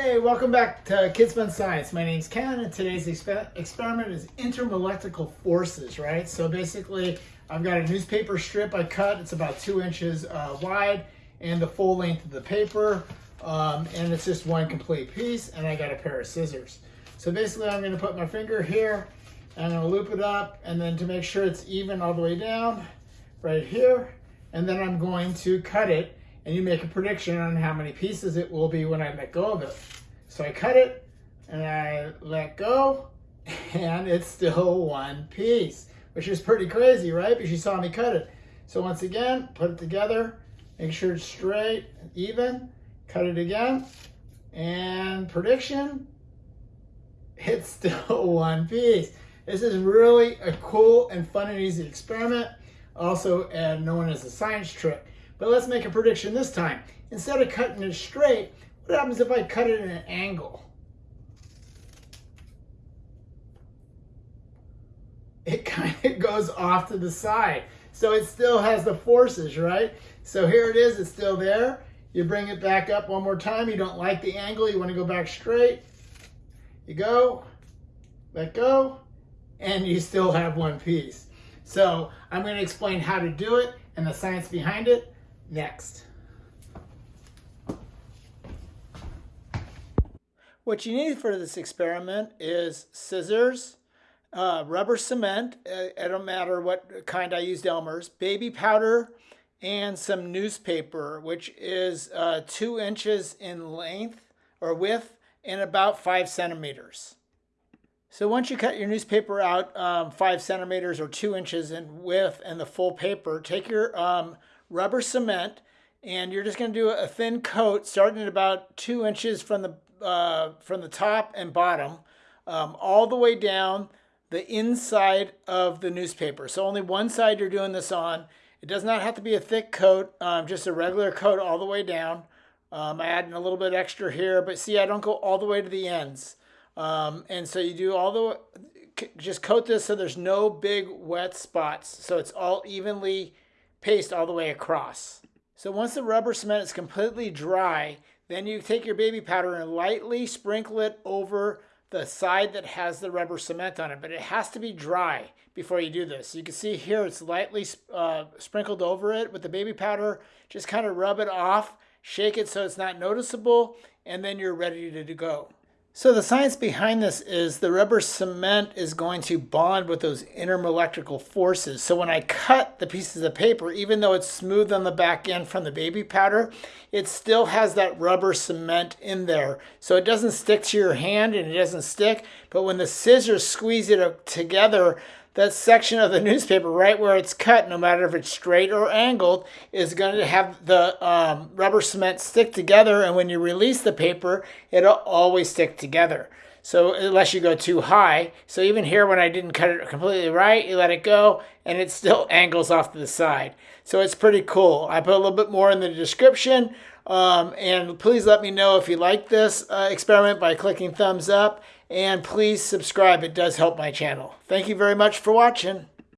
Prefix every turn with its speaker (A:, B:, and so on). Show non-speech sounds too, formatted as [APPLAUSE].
A: Hey, welcome back to Kids Fun Science. My name's Ken, and today's exper experiment is intermolecular forces, right? So basically, I've got a newspaper strip I cut. It's about two inches uh, wide and the full length of the paper. Um, and it's just one complete piece, and I got a pair of scissors. So basically, I'm gonna put my finger here, and I'm gonna loop it up, and then to make sure it's even all the way down, right here, and then I'm going to cut it and you make a prediction on how many pieces it will be when I let go of it. So I cut it and I let go [LAUGHS] and it's still one piece, which is pretty crazy, right? Because you saw me cut it. So once again, put it together, make sure it's straight, even, cut it again, and prediction, [LAUGHS] it's still [LAUGHS] one piece. This is really a cool and fun and easy experiment, also uh, known as a science trick. But let's make a prediction this time. Instead of cutting it straight, what happens if I cut it in an angle? It [LAUGHS] kind of goes off to the side. So it still has the forces, right? So here it is, it's still there. You bring it back up one more time. You don't like the angle, you want to go back straight. You go, let go, and you still have one piece. So I'm going to explain how to do it and the science behind it next. What you need for this experiment is scissors, uh, rubber cement, uh, it don't matter what kind I used Elmer's, baby powder, and some newspaper, which is uh, two inches in length or width and about five centimeters. So once you cut your newspaper out um, five centimeters or two inches in width and the full paper, take your um, rubber cement, and you're just going to do a thin coat starting at about two inches from the uh, from the top and bottom, um, all the way down the inside of the newspaper. So only one side you're doing this on. It does not have to be a thick coat, um, just a regular coat all the way down. um, I adding a little bit extra here, but see, I don't go all the way to the ends. Um, and so you do all the, just coat this so there's no big wet spots. So it's all evenly paste all the way across. So once the rubber cement is completely dry, then you take your baby powder and lightly sprinkle it over the side that has the rubber cement on it, but it has to be dry before you do this. You can see here it's lightly uh, sprinkled over it with the baby powder. Just kind of rub it off, shake it so it's not noticeable, and then you're ready to go. So the science behind this is the rubber cement is going to bond with those intermolecular forces. So when I cut the pieces of paper, even though it's smooth on the back end from the baby powder, it still has that rubber cement in there. So it doesn't stick to your hand and it doesn't stick, but when the scissors squeeze it together, that section of the [LAUGHS] newspaper right where it's cut, no matter if it's straight or angled, is going to have the um, rubber cement stick together. And when you release the paper, it'll always stick together. So unless you go too high. So even here when I didn't cut it completely right, you let it go and it still [LAUGHS] angles off to the side. So it's pretty cool. I put a little bit more in the description. Um, and please let me know if you like this uh, experiment by clicking thumbs up and please subscribe. It does help my channel. Thank you very much for watching.